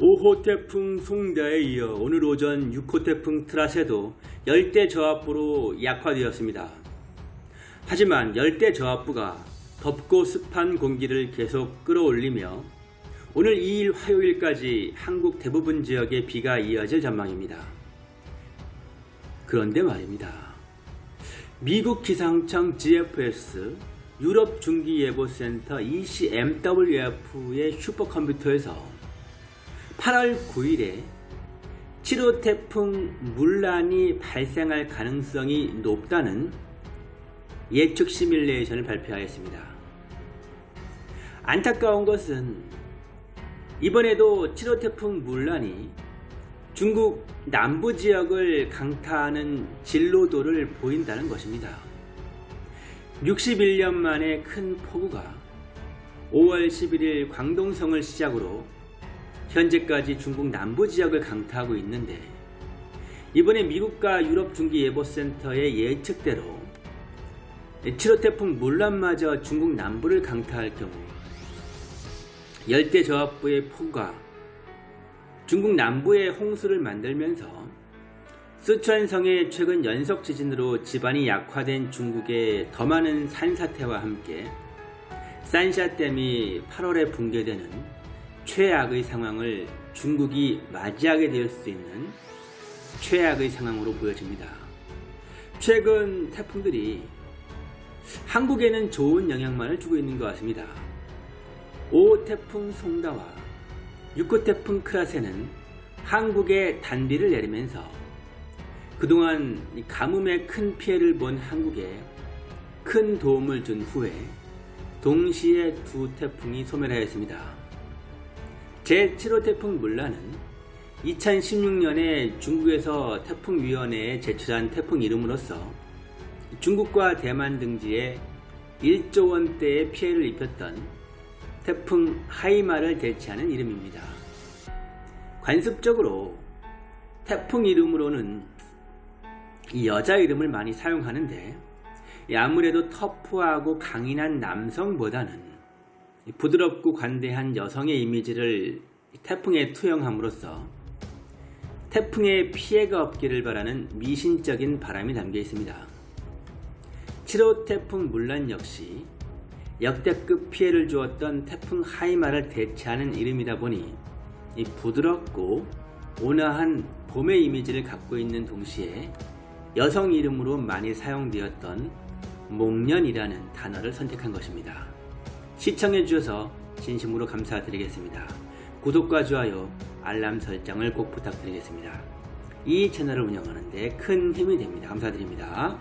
5호 태풍 송다에 이어 오늘 오전 6호 태풍 트라세도 열대 저압부로 약화되었습니다. 하지만 열대 저압부가 덥고 습한 공기를 계속 끌어올리며 오늘 2일 화요일까지 한국 대부분 지역에 비가 이어질 전망입니다. 그런데 말입니다. 미국 기상청 GFS 유럽 중기예보센터 ECMWF의 슈퍼컴퓨터에서 8월 9일에 7호 태풍 물란이 발생할 가능성이 높다는 예측 시뮬레이션을 발표하였습니다. 안타까운 것은 이번에도 7호 태풍 물란이 중국 남부 지역을 강타하는 진로도를 보인다는 것입니다. 61년 만에 큰 폭우가 5월 11일 광동성을 시작으로 현재까지 중국 남부 지역을 강타하고 있는데 이번에 미국과 유럽 중기예보센터의 예측대로 7호 태풍 물란마저 중국 남부를 강타할 경우 열대저압부의 폭우가 중국 남부에 홍수를 만들면서 쓰촨성의 최근 연속 지진으로 지반이 약화된 중국의 더 많은 산사태와 함께 산샤댐이 8월에 붕괴되는 최악의 상황을 중국이 맞이하게 될 수 있는 최악의 상황으로 보여집니다. 최근 태풍들이 한국에는 좋은 영향만을 주고 있는 것 같습니다. 5호 태풍 송다와 6호 태풍 크라세는 한국에 단비를 내리면서 그동안 가뭄에 큰 피해를 본 한국에 큰 도움을 준 후에 동시에 두 태풍이 소멸하였습니다. 제7호 태풍 물란은 2016년에 중국에서 태풍위원회에 제출한 태풍 이름으로서 중국과 대만 등지에 1조 원대의 피해를 입혔던 태풍 하이마를 대체하는 이름입니다. 관습적으로 태풍 이름으로는 여자 이름을 많이 사용하는데 아무래도 터프하고 강인한 남성보다는 부드럽고 관대한 여성의 이미지를 태풍에 투영함으로써 태풍에 피해가 없기를 바라는 미신적인 바람이 담겨 있습니다. 7호 태풍 물란 역시 역대급 피해를 주었던 태풍 하이마를 대체하는 이름이다 보니 부드럽고 온화한 봄의 이미지를 갖고 있는 동시에 여성 이름으로 많이 사용되었던 목련이라는 단어를 선택한 것입니다. 시청해 주셔서 진심으로 감사드리겠습니다. 구독과 좋아요, 알람 설정을 꼭 부탁드리겠습니다. 이 채널을 운영하는 데 큰 힘이 됩니다. 감사드립니다.